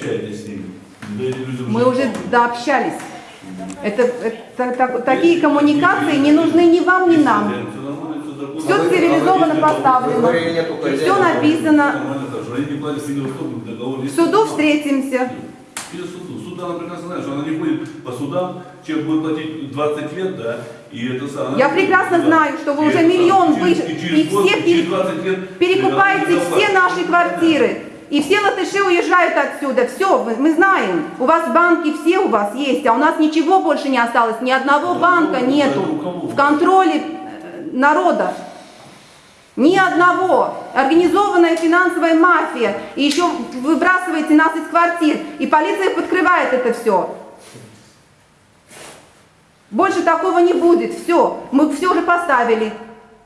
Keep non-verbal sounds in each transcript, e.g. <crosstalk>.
общаетесь с ними? Мы уже дообщались. Это, это так, такие коммуникации не нужны ни вам, ни нам. Все цивилизованно поставлено, и все написано. В суду встретимся. Суда она прекрасно знает, что она не будет по судам, чем будет платить 20 лет, да, и это самое. Я прекрасно да, знаю, что вы уже миллион выше, и, все перекупаете все наши квартиры. И все латыши уезжают отсюда. Все, мы знаем. У вас банки все у вас есть, а у нас ничего больше не осталось. Ни одного банка у нету кого? в контроле э, народа. Ни одного. Организованная финансовая мафия. И еще выбрасываете нас из квартир. И полиция подкрывает это все. Больше такого не будет. Все. Мы все уже поставили.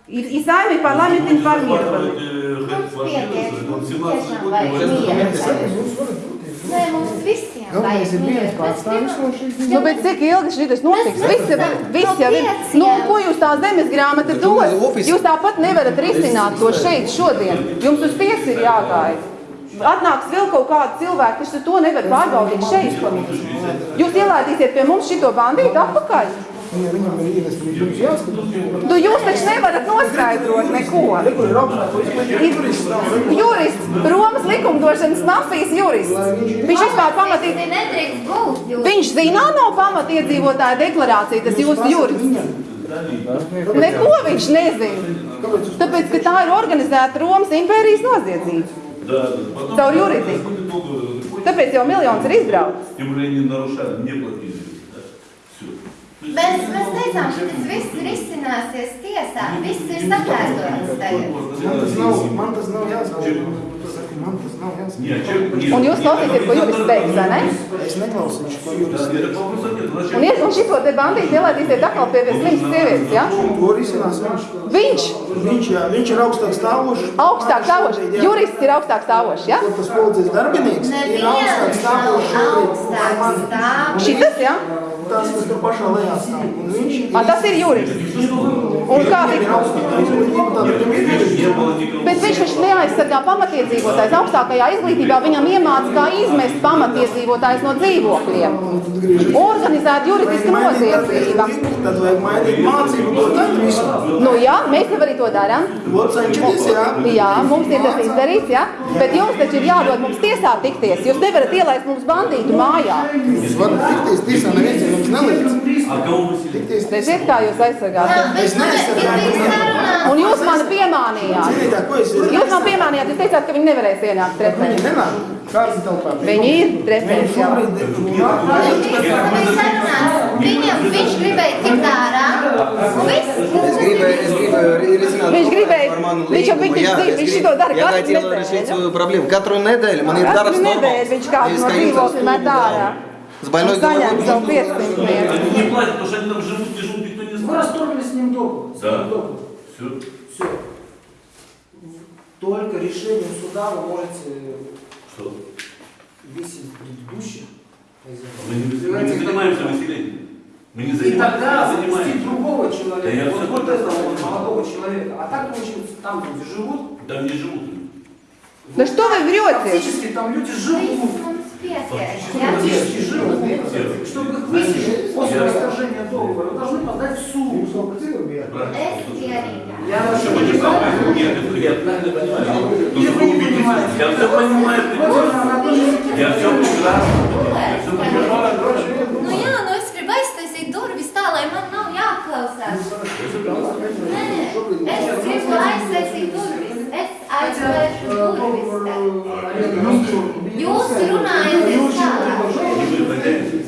И, и сами парламент Вы будете информированы. захватывать, э, Ну, квартиры, спиet, что там es 17 tiešām год, vajag говорят, mieru. Nē, mums visiem Galvenais ir vajag viens mieru. pārstāvis no šīs Nu, bet cik ilgi šis notiks? Mēs Visi, nezinām. visi jau ir. No Nu, pieciem. ko jūs tā zemes grāmata Bet tu dos? ofisi- Jūs tāpat nevarat risināt to šeit šodien. Jums uz tiesu ir jāgāja. Atnāks vēl kaut kāda cilvēka, kas to nevar pārbaudīt šeit. Jūs ielaidīsiet pie mums šito bandītu atpakaļ. Ja viņam ir ievest, viņš jums jāskatās. Nu, jūs taču nevarat noskaidrot neko. Kur ir augstākais? Ir Jurists, Romas likumdošanas mafijas jurists. Viņš vispār pamatīgi. Te nedrīkst būt. Jūs Viņš zina no pamatiedzīvotāja deklarācija, tas jūsu jurists. Neko viņš nezina. Tāpēc, ka tā ir organizēta Romas impērijas noziedzība. Да, да. Потом, Caur когда juridiku. будет долго, Tāpēc jau miljons ir izbraucis. Тем более они нарушали, не платили. Mēs, mēs teicām, ka tas viss risināsies tiesā, viss ir sakārtots tagad. Man tas nav, man tas nav jāsaka, man tas nav jāsaka. Un jūs klausīsiet, ko jurists teiks, vai ne? Es neklausīšu, ko jurists teiks. Un, ies, un šito te bandīti ielaidīsiet atkal pie slimas sievietes, ja? Ko risinās viņš? Viņš? Viņš, jā, viņš ir augstāk stāvošs. Augstāk stāvošs. Jurists ir augstāk stāvošs, ja? Kur tas policijas darbinieks ir augstāk stāvošs. Šitas, ja? Tas, kas tur pašā lejā stāv. Un viņš ir... A, tas ir jurists. Un kā Bet viņš taču neaizsargā pamatiedzīvotājs. Augstākajā izglītībā viņam iemāca, kā izmest pamatiedzīvotājs no dzīvokļiem. Organizēt juridiski noziedzība. Tad vajag mainīt mācību, to tad visu. Nu jā, mēs jau arī to darām. Jā, mums ir tas izdarīts, jā. Bet jums taču ir jādod mums tiesā tikties. Jūs nevarat ielaist mums bandītu mājā. Jūs varat tikties tiesā, neviens jums nelīdz. Tikties tiesā. Redziet, kā jūs aizsargāt. Es ne, ir bija sarunā. Un jūs mani piemānījāt. Ziniet, ko es Jūs man piemānījāt, jūs teicāt, ka viņi nevarēs ienākt Viņi trepēs. nenāk. Kāds ir telpā? Viņi ir trepēs, jā. Viņam, viņš gribēja tikt ārā. Un viss. Es gribēju, es gribēju risināt Viņš gribēja- par manu viņš jau- līgumu, viņš jā, zina, es viņš gribu- šito dara Я katru хотел nedēļu. решить свою проблему. Katru nedēļu man ir Katru darbs nedēļu normāls. viņš kādu Из no Калининского dzīvokļa met ārā. С больной Un saņem головой. savu 500 mieru. Они не платят, потому что они там живут, не живут, никто не Мы знает. расторгли с ним договор. с Да. договор. Все. Все. Только решением суда вы можете Что? весить предыдущих хозяев. Мы не, мы не занимаемся выселением. Мы не И занимаемся. тогда не запустить занимаемся. другого Да я человека, всё вот, вот этого вот молодого человека. А так получается, там люди живут, Там не живут. Да что вы врете? фактически там люди живут. Чтобы их высадить после расторжения договора, вы должны подать в суд. Я вообще не понимаю. Я все понимаю. Я все понимаю. Я все прекрасно. Ну jā, nu es gribu aiztaisīt durvis tā, и man nav jāklausās. Nē, es gribu aiztaisīt и Es aizvēršu durvis. Jūs runājat, jūs runājaties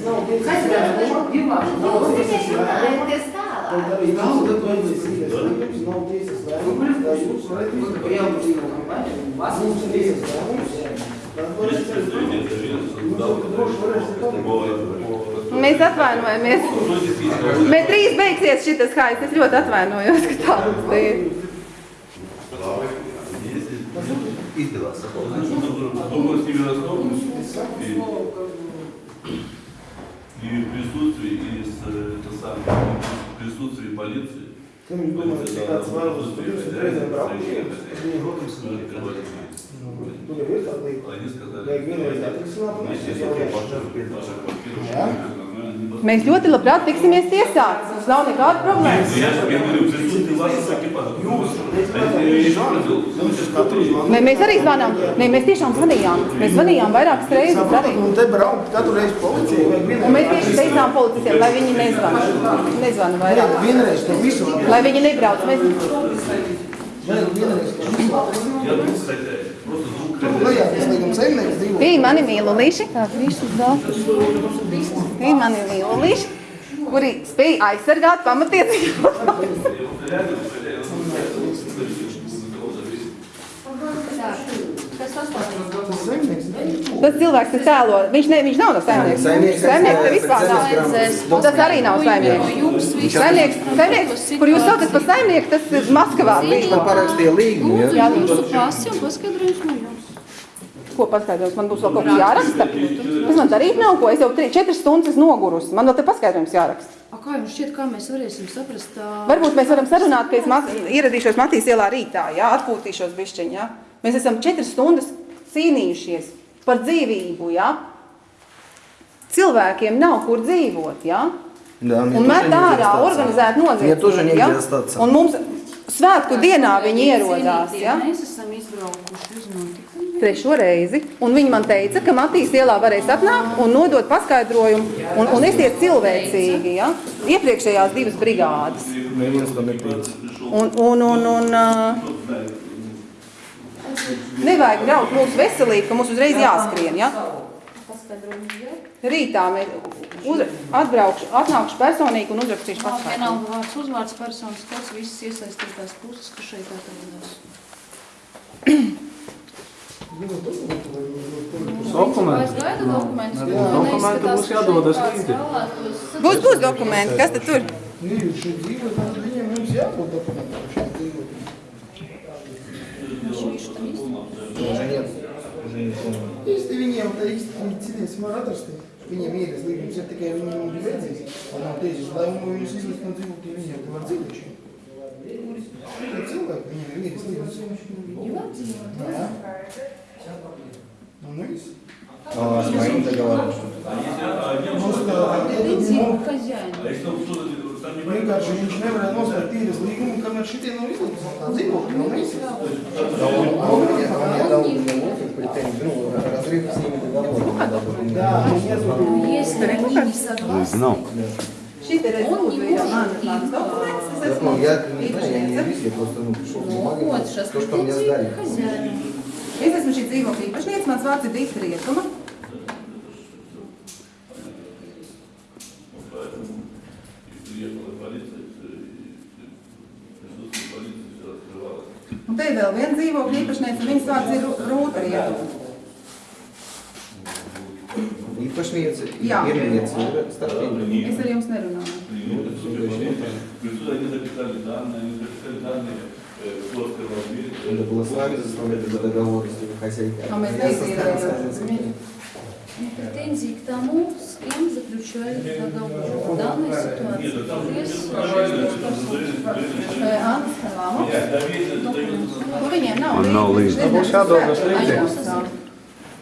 Mēs atvainojamies. Bet drīz beigsies šitas haists. Es ļoti atvainojos, ka tā mums ir. Izdevās sapot Думаю, с ними расторгнусь. И, и в присутствии, и с, э, это самое, в присутствии полиции. Viņš domā, ka tāds vairums Полиция ir должна reizēm присутствие braukt, хозяина, viņi godīgi открывать дверь. nu, tur jau ir tāda lieta. Они сказали, Vajag vienreiz atrisināt, un Если viss я jau ir. ваша квартира, Jā. Mēs ļoti labprāt tiksimies tiesā. Mums nav nekāda problēma. Mē, mēs arī zvanām. Nē, mēs tiešām zvanījām. Mēs zvanījām vairākas reizes arī. Un te braukt katru reizi policija. Un mēs tieši teicām policistiem, lai viņi nezvana. Nezvana vairāk. Vienreiz to visu. Lai viņi nebrauc. Mēs... Bija mani mīlulīši. Bija mani mīlulīši kuri spēja aizsargāt pamatiesības. Tas cilvēks, kas tēlo, viņš, ne, viņš nav no saimnieks. Saimnieks, te vispār nav. Un tas arī nav saimnieks. Saimnieks, saimnieks, kur jūs saucat par saimnieku, tas ir Maskavā. Viņš man parakstīja līgumu, ja? Jā, Jūsu pasi un paskaidrojums no jums ko paskaidrojums, man būs vēl kaut kas jāraksta. Tas man darīt nav ko, es jau 4 stundas nogurus, man vēl te paskaidrojums jāraksta. A, kā jums šķiet, kā mēs varēsim saprast? Tā... Varbūt mēs varam sarunāt, ka es mat, ieradīšos Matīs ielā rītā, jā, atpūtīšos bišķiņ, jā. Mēs esam 4 stundas cīnījušies par dzīvību, jā. Cilvēkiem nav kur dzīvot, jā. Да, un met ārā organizēt noziedzību, jā. Un mums, svētku dienā viņi ierodās, jā. Mēs esam izbraukuši uz notikumu. Trešo reizi. Un viņi man teica, ka Matīs ielā varēs atnākt un nodot paskaidrojumu un, un esiet cilvēcīgi, jā. Iepriekšējās divas brigādes. Un, un, un, un uh, nevajag graut mūsu veselību, ka mums uzreiz jāskrien, ja? Rītā mēs uz, atbraukšu, atnākšu personīgi un uzrakstīšu Nav paskaidrojumu. vienalga vārds, uzvārds, personas, kods, visas iesaistītās puses, kas šeit atrodas. Vai es gaidu dokumentus? Dokumenti būs jādodas līdzi. Būs, būs dokumenti, kas tad tur? Nu, jūs šeit dzīvojat, tad viņiem mums jābūt dokumentiem šeit dzīvot. Viņš viņš tam izdarīja. Уже нет. Уже не помню. Īsti viņiem īstenībā citiem smaratarstīm. Viņiem ir līgums ir tikai viņiem ir vajadzīgs. Un nav tiesas lēmumu jūs izlikt no dzīvokļa viņiem, tu var dzīvošiem. Cilvēki, viņiem ir vīris līgums. Viņi var dzīvot. Jā. Ну и... А с моим договором? Может, это... Хозяин. А если он что-то vienkārši viņš nevarēja noslēgt tīras līgumu, kamēr šitie nav izlikts. Tā dzīvokļa nav neizsaka. Да он, он мне, он мне дал мне претензию, ну, разрыв с ними договора. надо было мне. Jā, viņiem Если они не согласны, Šis ir Он не rezultāts, может mans dokuments, es Я, esmu ну, я не знаю, я не īpašniece. юрист, я просто ну, пришел с ну бумагами, вот, сейчас то, что мне претензии сдали. к хозяину. Es esmu šī dzīvokļa īpašniece, mans vārds ir vēl viena dzīvokļa īpašniece, un viņas vārds ir Ru- Rūta Rietuma. Īpašniece, Jā. ieriniece, ir starpība. Es ar jums nerunāju. Присутствие полиции. Присутствие, они записали данные, они записали данные, э, кто открывал дверь. Надо было с вами заставлять этот договор, если вы хозяйка. А мы Я знаете, составил э, хозяйский. Претензии к тому, с кем заключают договор в данной ситуации. Без Eh, Man nav līdzi. līdzi. Būs jādodas Ai, līdzi. jums nav.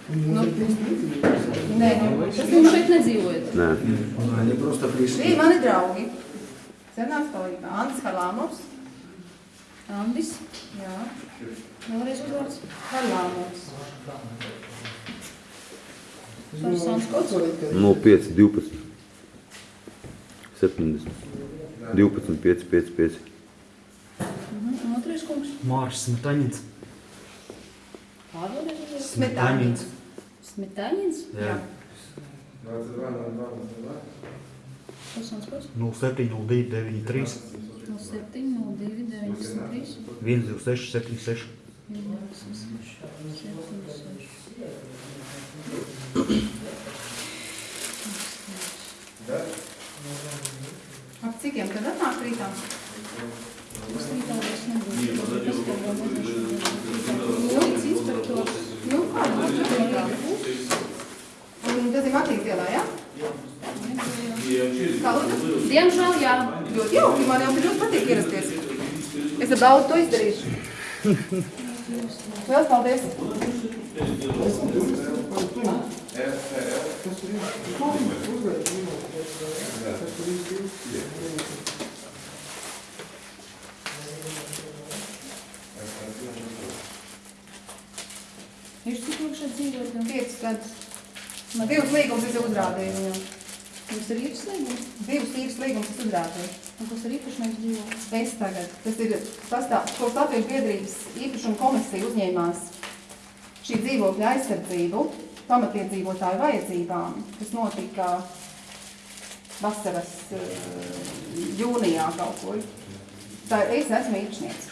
Nu, Nē, nu, tas Jūs šeit nedzīvojat. Nē. Они просто пришли. bija mani draugi. Senāks palīga. Antis Kalāmovs. Andis, Jā. vēlreiz uzvārds. Kalāmovs. Personas kods. 05, 12, 70, 12, 5, 5, 5. Un otrais kungs. Mārs Smetaņins. Pārvaldēt uzvārds. Smetāņins. Smetāņins. Jā. Personas kods. 0702 93 07, 02, 93. 126 76. Ap cikiem tad atnāk rītā? Diemžēl jā. Ļoti jauki, man jau ļoti patīk ierasties. Es ar daudz to izdarīšu. Lielas paldies! Esmu tur, par tur. Kas tur ir? Uzvērt, kas tur ir? Viņš cik ilgi šeit dzīvot? 5 gadus. Divas līgumas es uzrādīju viņam. Jums ir īpašs līgums? Divas īres līgumas es uzrādīju. Un kas ir īpašnieks dzīvo? Es tagad, tas ir sastāv, ko Latvijas biedrības īpašuma komisija uzņēmās šī dzīvokļa aizsardzību pamatiedzīvotāju vajadzībām, kas notika vasaras eh, jūnijā kaut kur. Tā es esmu īpašnieks.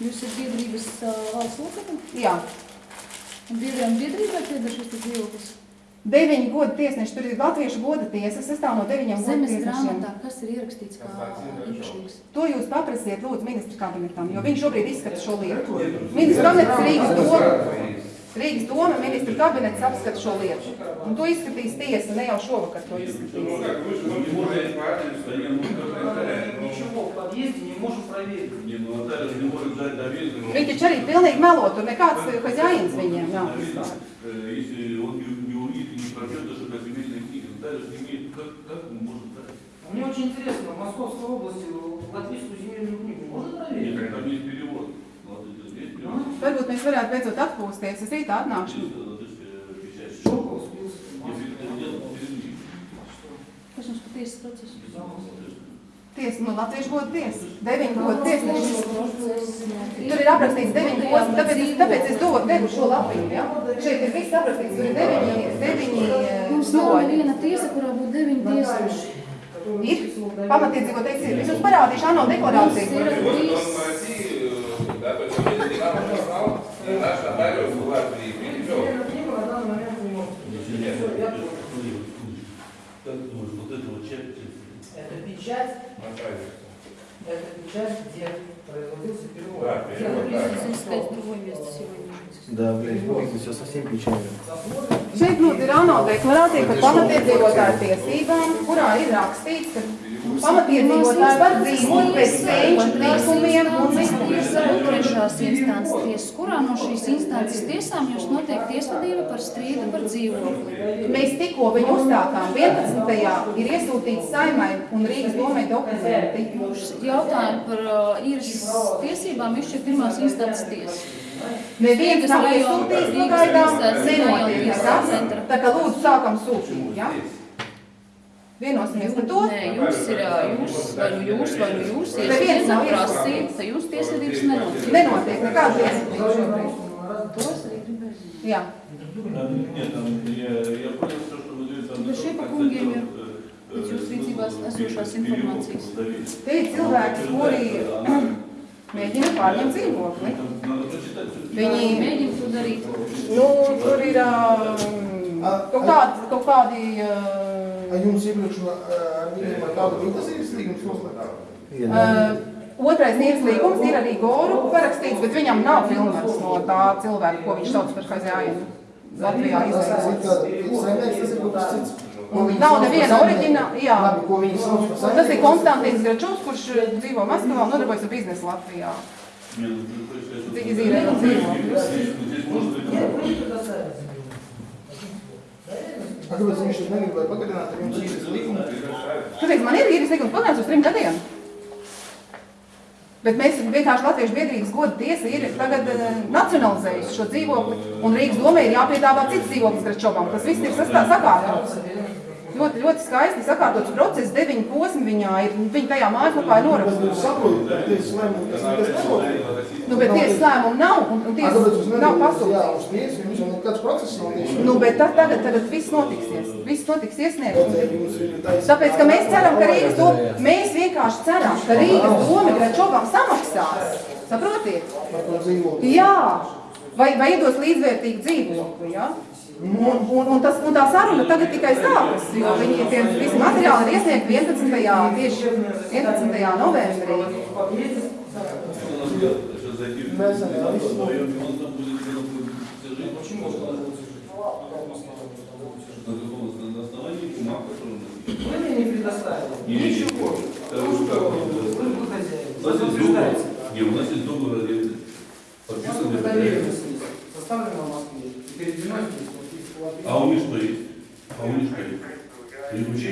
Jūs esat biedrības uh, valsts locekli? Jā, Un biedriem biedrībai pieder šis dzīvoklis? deviņi goda tiesneši, tur ir latviešu goda tiesa, sastāv no deviņiem goda Zemes tiesnešiem. grāmatā, kas ir ierakstīts kā īpašnieks? To jūs paprasiet lūdzu ministru kabinetam, jo viņš šobrīd izskata šo lietu. Ministru kabinets Rīgas doma. Rīgas doma ministra kabinets apskata šo lietu. Un to izskatīs tiesa, ne jau šovakar to izskatīs. Viņi taču arī pilnīgi melot, tur nekāds haģājins viņiem nav vispār. Мне очень интересно, в Московской области латвийскую земельную книгу можно проверить? Нет, там есть перевод. Nu, varbūt mēs varētu beidzot atpūsties. Es rītā atnākšu. Kas mums par tiesas procesu? Tiesa, nu, latviešu godu tiesa. Deviņu godu tiesnešus. Tur ir aprakstīts deviņu godu, tāpēc, tāpēc es dodu devu šo lapiņu, ja? Šeit ir viss aprakstīts, tur ir deviņi, deviņi soļi. Mums nav eh, viena tiesa, kurā būtu deviņi tiesneši. Ir pamatiedzīvo teicis, es jums parādīšu ANO deklarāciju. Mums ir trīs наш нотариус в Латвии перевел. Земельную книгу на данный момент не может. Как ты думаешь, вот это вот часть, Это печать, Нотариус. это печать, где производился перевод. Да, Где перевод, да. написано, Если искать другое место сегодня. Да, блядь, будет все совсем печально. Šeit lūdzu ir ANO deklarācija par pamatiedzīvotāju tiesībām, kurā ir rakstīts, ka pamatiedzīvotāji var dzīvot pēc senču likumiem un likumiem. Instances tiesas. Kurā no šīs instances tiesām jūs notiek tiesvedība par strīdu par dzīvokli? Mēs tikko viņu uzstākām 11. ir iesūtīts saimai un Rīgas domai dokumenti. Jautājumu par uh, īres tiesībām izšķir pirmās instances tiesa. Neviens nav iesūtīts pagaidām, nenotiek nekas. Tā kā lūdzu sākam sūtīt, ja? Vienosimies par to? Nē, jums ir, jūs, vai nu jūs, vai nu jūs, iesiet saprasīt, tad jūs tiesvedības nenotiek. Nenotiek, nekāda tiesvedības šobrīd. Tos arī gribēs. Jā. Bet šie pa kungiem ir. Bet jūs rīcībās esošās informācijas. Te ir cilvēki, kuri <clears throat> Mēģina pārņemt dzīvokli. Viņi mēģina to darīt. Nu, tur ir um, kaut kādi, kaut kādi uh, Vai jums iepriekšā ar viņiem ar tādu bija tas īres līgums noslēgts? Otrais īres līgums ir arī Goru parakstīts, bet viņam nav filmēts no tā cilvēka, ko viņš sauc par haiziājumu. Latvijā izveidots. Nav neviena oriģināla, jā. Tas ir Konstantīns Gračovs, kurš dzīvo Maskavā un nodarbojas ar biznesu Latvijā. Cik izīrē un dzīvo kāpēc viņš tad negribēja pagarināt ar jums īres līgumu? Kāpēc man ir īres likums pagarināts uz trim gadiem? Bet mēs vienkārši Latviešu biedrības goda tiesa ir tagad uh, nacionalizējusi šo dzīvokli, un Rīgas domē ir jāpiedāvā cits dzīvoklis Gračovam. Tas viss ir sastā sakārtots. Ļoti, ļoti skaisti sakārtots process, deviņi posmi viņā ir, viņi tajā mājaslapā ir nekas nenotiek. Nu, bet tiesas lēmumu nav, un, un tiesas nav pasūtīts nekāds process nav tieši. Nu, bet tad tagad, tagad viss notiksies. Viss notiks iesniegums. Tāpēc, ka mēs ceram, ka Rīgas to, mēs vienkārši ceram, ka Rīgas doma Gračovam samaksās. Saprotiet? Jā. Vai, vai iedos līdzvērtīgu dzīvokli, jā? Ja? Un, un, un, tas, un tā saruna tagad tikai sākas, jo viņi tie visi materiāli ir iesniegti 11. tieši 11. novembrī. Mēs esam Ничего. э, Ну, как, что? э, Вы вы хозяин. У нас Вы есть договор, утверждаете. не, у нас есть договор аренды. Подписан нет. доверенность есть. Составлена в Москве. И переведено здесь. Вот есть платежи. А у них что есть? А у них что есть?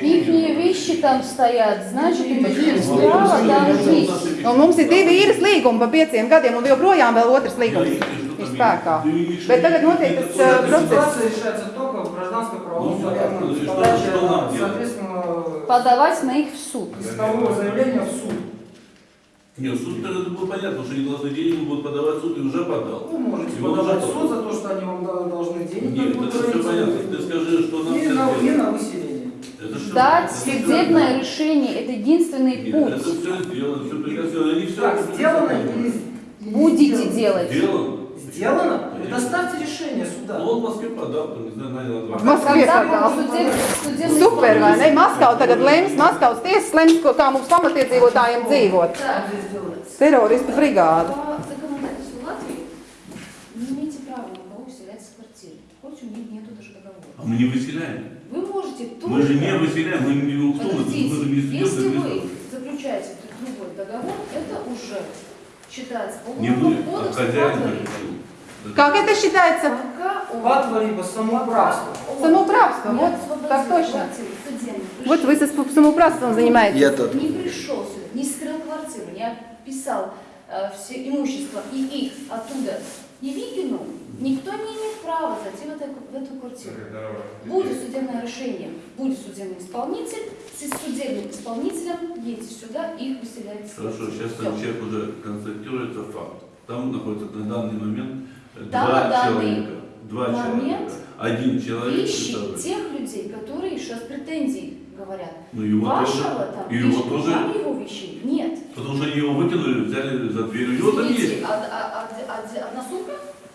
Ихние вещи там стоят, значит, у них есть право там жить. Un mums ir divi īres līgumi pa pieciem gadiem, un joprojām vēl otrs līgums ir spēkā. Bet tagad notiek tas uh, process. Ситуация решается только в гражданском правовом Ну, порядке. Подавать на их в суд. искового заявления в суд. Нет, суд тогда это было понятно, что они должны деньги будут подавать в суд и уже подал. Вы можете И он подавать суд за то, что они вам должны денег. Нет, это все понятно. Ты скажи, что нам Не всем на, не делать. на выселение. Это что? Дать Это судебное решение – это единственный Нет, путь. это все сделано, все прекрасно. Они все Так, сделано или Будете делать. Сделано. Сделано? Предоставьте решение суда. Ну, он в Москве подал, там, не знаю, нанял В адвоката. Будет судеб- судебный Super, vai ne? Maskava tagad lems, Maskavas tiesas lems, ko- kā mums pamatiedzīvotājiem dzīvot. Так. Teroristu brigāda. По законодательству Латвии не имеете права никого выселять с квартиры, хоть у них нету даже договора. А мы не выселяем. Вы можете только... Мы же не выселяем, мы не кто мы, Подождите, мы же не если вы заключаете другой договор, это уже считается по Не уголовному а кодексу хозяин Латвии. решил. Как это считается? Патва либо самоуправство. Самоуправство, вот, так точно. Вот вы со самоуправством занимаетесь. Я тут. не пришел сюда, не скрыл квартиру, не описал э, все имущество и их оттуда не выкинул, никто не имеет права зайти в, эту- в эту квартиру. Будет судебное решение, будет судебный исполнитель, с судебным исполнителем едете сюда и их выселяете. Хорошо, сейчас человек уже констатируется факт. Там находится на данный момент два человека. Два момент человека. Один человек. Вещи представляет. тех людей, которые сейчас претензии говорят. Ну его Вашего тоже. там И его вещи, тоже. там его вещей нет. Потому что они его выкинули, взяли за дверь. У него там есть. а- а- а- а- одна сумка?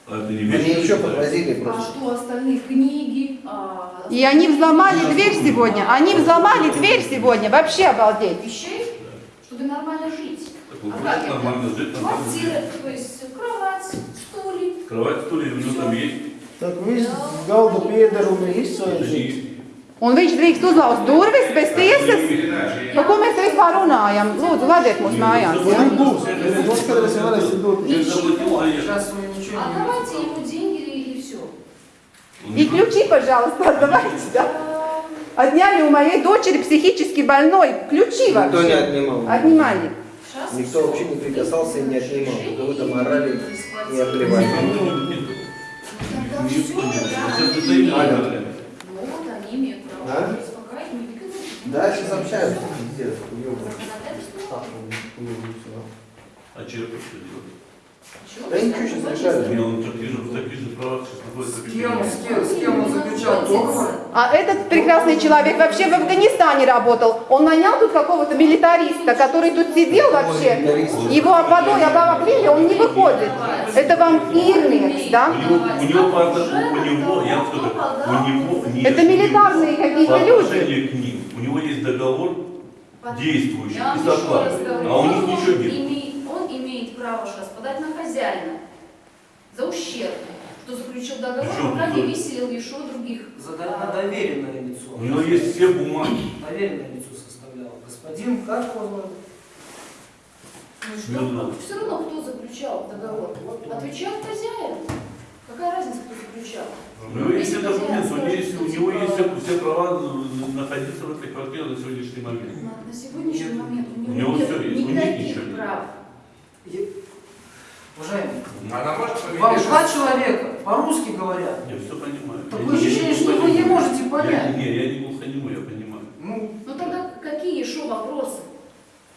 А это не Они вещи. еще считают. подвозили А просто. что остальных книги? а, И они взломали дверь сегодня. Они взломали дверь сегодня. Вообще обалдеть. вещей, чтобы нормально жить. Так А как это? нормально жить, нормально Квартира, то есть кровать, стулья. Кровать, стулья, у него там есть. Так viss galda piedarumi izsvērts. Они- Un viņš drīkst uzlauzt durvis bez tiesas. Par ko mēs te vispār runājam? Lūdzu, vadiet mūs mājās. Ja nu būs, tad noskatīsim varēsim dot. Я заплатил, а я- Сейчас вы ничего не Отдавайте имеете ему деньги и, и все. И ключи, пожалуйста, отдавайте, да? Отняли у моей дочери психически больной. Ключи Никто не вообще. отнимал. Отнимали. Сейчас Никто всё. вообще не прикасался и не отнимал. Решение Вы там орали из Не обливать. Аля. Да? Да, сейчас общаются. Пиздец, уебан. А черпать что делать? Да ничего, сейчас решали. Не, он в таких же, в таких же правах сейчас находится. С кем, с кем, с кем он заключал договор? А этот прекрасный человек вообще в Афганистане работал. Он нанял тут какого-то милитариста, который тут сидел вообще. Его водой обогрели, он не выходит. Это вам Ирмекс, У да? у него, правда, у него, я вам скажу, у него нет Это милитарные какие-то люди. отношению к ним. У него есть договор действующий и а у них ничего нет. Он право сейчас подать на хозяина за ущерб, что заключил договор, Причем пока не выселил еще других. За до- на доверенное лицо. У него есть все бумаги. Доверенное лицо составлял. Господин, как его Ну что, Ну все равно кто заключал договор? Отвечает хозяин. Какая разница, кто заключал? У него есть все документы, у него есть, у него есть все, все права на- находиться в этой квартире на сегодняшний момент. На, на сегодняшний Нет. момент у него, У него нет всё есть, у них никаких нет. Она может вам два человека по-русски говорят. Я все понимаю. Такое Я не ощущение, что вы не можете Я- понять. Не, я не глухонемой, я понимаю. Ну, Ну тогда какие еще вопросы?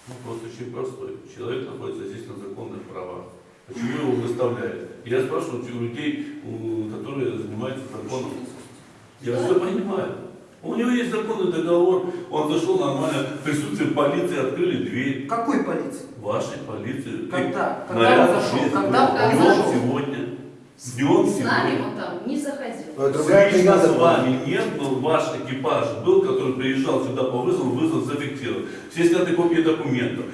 Вопрос очень простой. Человек находится здесь на законных правах. Почему его выставляют? Я спрашиваю у людей, у- которые занимаются законом. Я все понимаю. У него есть законный договор, он зашел нормально, в присутствии полиции открыли дверь. какой полиции? Вашей полиции. Когда? Когда наряд он зашел? Когда он Днем зашел? сегодня. Днем С нами сегодня. он там не заходил. Другая Лично с вами нет, но ваш экипаж был, который приезжал сюда по вызову, вызов зафиксирован. Все сняты копии документов.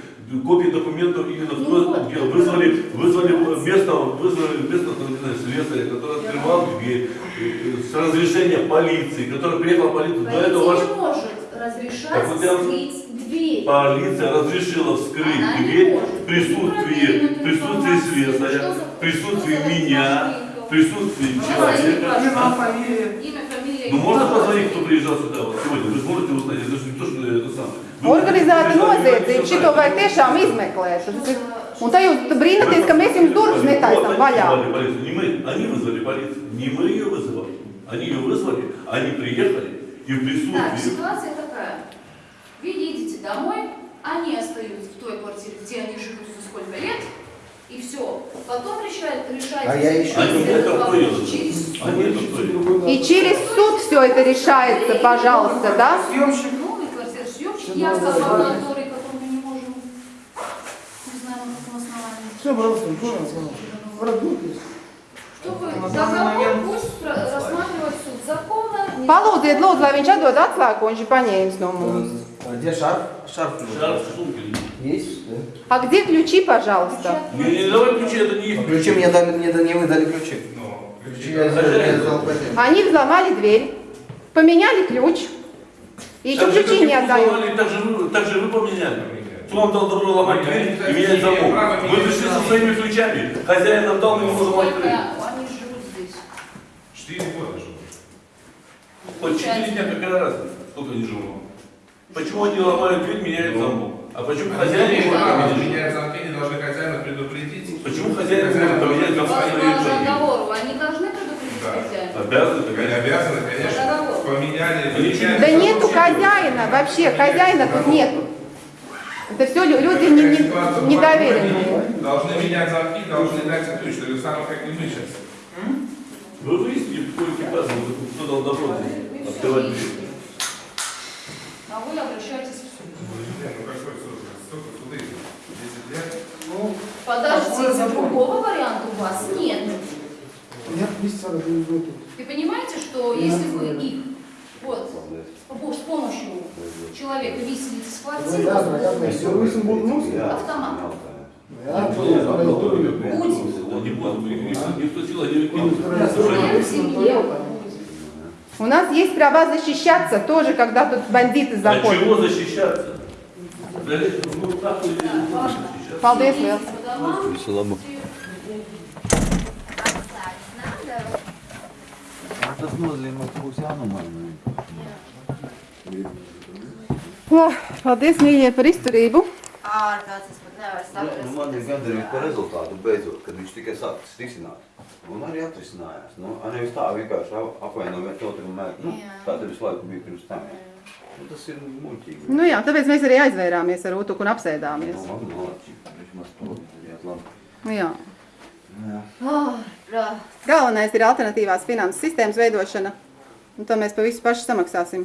Копии документов именно Ну вот, Вызвали, вызвали место, вызвали место, там, не знаю, слесаря, который открывал дверь, с разрешения полиции, который приехал в полицию. До этого ваш... Полиция не может разрешать Так вот я- скрыть Дверь. Полиция разрешила вскрыть Она дверь в присутствии, в присутствии за- в присутствии меня, в присутствии Ну, человека. Имя, фамилия. Имя, фамилия. Ну можно позвонить, кто приезжал сюда вот сегодня? Вы сможете узнать, это же не то, что это самое. Organizēta noziedzība, вы šito vajag tiešām ir- Un te jūs brīnaties, ka mēs jums durvis netaisam Вот vaļā. они вызвали полицию, не мы, они вызвали полицию, не мы ее вызывали. Они ее вызвали, они приехали и в Так, присутствии ситуация такая. Вы едете домой, они остаются в той квартире, где они живут уже сколько лет, и все. Потом решают, решаете, А я еще- Они это вопрос поняли. через Они это. И через суд все это решается, пожалуйста, да? Съемщик. новый квартиросъемщик, я сказала который, который мы не можем, не знаю, на каком основании. Все, пожалуйста? В родных есть. Что вы, На данный договор пусть рассматривает суд законно. не- Palūdziet, lūdzu, lai viņš atdod atslēgu, ko viņš ir paņēmis no mums. А где шарф? Шарф. Шарф, сумки. Есть? Да. А где ключи, пожалуйста? Не, не, давай ключи, это не их А ключи мне дали, мне да- не вы дали ключи. Ну, Ключи я взял, я взял. Они взломали дверь, поменяли ключ. И еще Так ключи не и вы отдают. сломали, Так же, вы, так же вы поменяли. Кто вам дал добро ломать дверь и менять замок? Вы пришли со своими ключами. Хозяин нам дал, мы не можем Сколько открыть. они живут здесь? Четыре года живут. По четыре дня какая разница, сколько они живут? Почему они ломают дверь, меняют замок? А почему хозяин не может поменять? меняют замки, они должны хозяина предупредить. Почему хозяин не может поменять замок? Согласно договору, они должны предупредить хозяина? Обязаны, Они конечно. обязаны, конечно, поменяли. Да нету хозяина вообще, хозяина тут нету. Это все люди не, не, недоверенные. Должны менять замки, должны дать ключ, так же самое, как и мы сейчас. Вы выяснили, какой экипаж, кто дал добро сделать бизнес. А вы обращаетесь в суд. Ну, какой суд? Столько суды. 10 лет. Ну, Подождите, другого варианта у вас нет. Нет, Ты понимаете, что если вы их вот, с помощью человека виселицы схватили, автомат. Будет. Не будет. человек не у нас есть права защищаться тоже, когда тут бандиты заходят. Для чего защищаться? Ну, и Палдес, Paldies, mīļie, par izturību! Ārkārtas nevar saprast. Nu, man ir gandarījums par rezultātu beidzot, kad viņš tikai sākas risināt. Un arī atrisinājās. Nu, nevis tā vienkārši ap- apvainojam viens otru un mēģinām. Nu, tā tad visu laiku bija pirms tam. Nu, tas ir muļķīgi. Nu jā, tāpēc mēs arī aizvērāmies ar Utuku un apsēdāmies. Nu, labi, malači. Viņš maz palīdzējāt labi. Jā. Jā. Oh. Galvenais ir alternatīvās finanses sistēmas veidošana. Un to mēs pa visu paši samaksāsim.